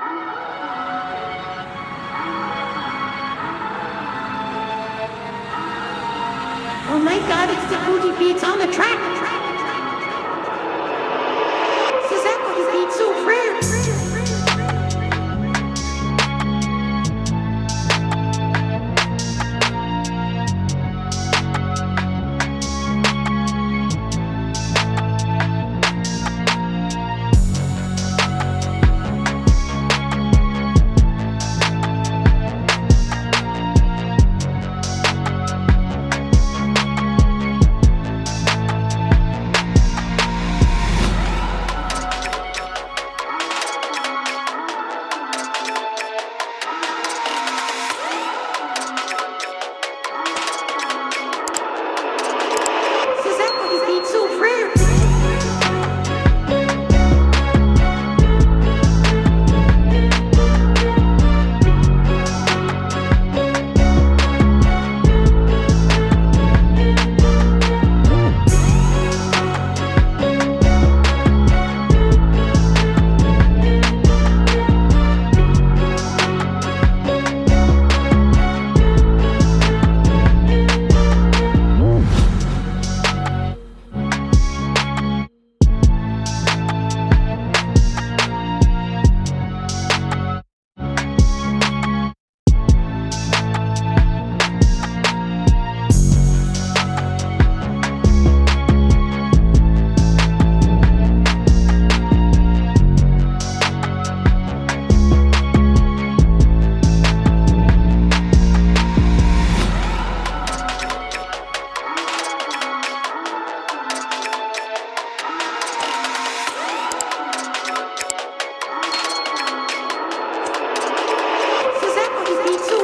Oh my god, it's the Fuji Beats on the track! Happy too